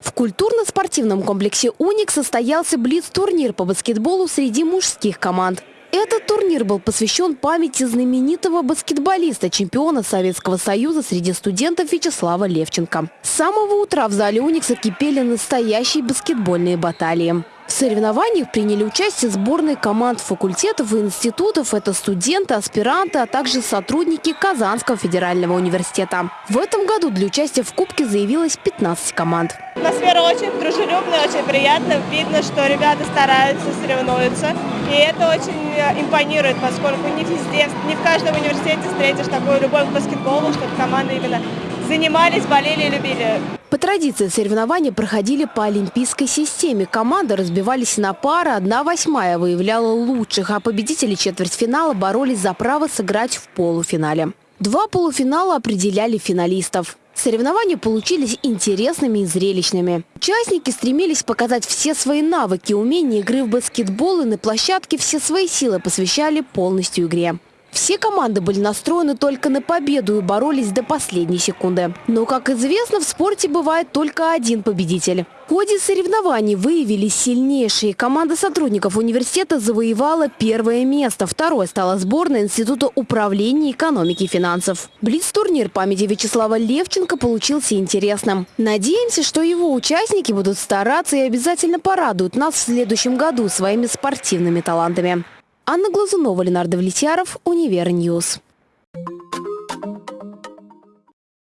В культурно-спортивном комплексе «Уник» состоялся блиц-турнир по баскетболу среди мужских команд. Этот турнир был посвящен памяти знаменитого баскетболиста, чемпиона Советского Союза среди студентов Вячеслава Левченко. С самого утра в зале «Уникса» кипели настоящие баскетбольные баталии. Соревнованиях приняли участие сборные команд факультетов и институтов. Это студенты, аспиранты, а также сотрудники Казанского федерального университета. В этом году для участия в Кубке заявилось 15 команд. Атмосфера очень дружелюбная, очень приятная. Видно, что ребята стараются, соревнуются. И это очень э, импонирует, поскольку не везде, не в каждом университете встретишь такую любовь к баскетболу, чтобы команды именно занимались, болели и любили. По традиции соревнования проходили по олимпийской системе. Команды разбивались на пары, одна восьмая выявляла лучших, а победители четвертьфинала боролись за право сыграть в полуфинале. Два полуфинала определяли финалистов. Соревнования получились интересными и зрелищными. Участники стремились показать все свои навыки, умения игры в баскетбол и на площадке все свои силы посвящали полностью игре. Все команды были настроены только на победу и боролись до последней секунды. Но, как известно, в спорте бывает только один победитель. В ходе соревнований выявились сильнейшие. Команда сотрудников университета завоевала первое место. Второе стала сборная Института управления экономики и финансов. Блиц-турнир памяти Вячеслава Левченко получился интересным. Надеемся, что его участники будут стараться и обязательно порадуют нас в следующем году своими спортивными талантами. Анна Глазунова, Ленардо Влетьяров, Универньюз.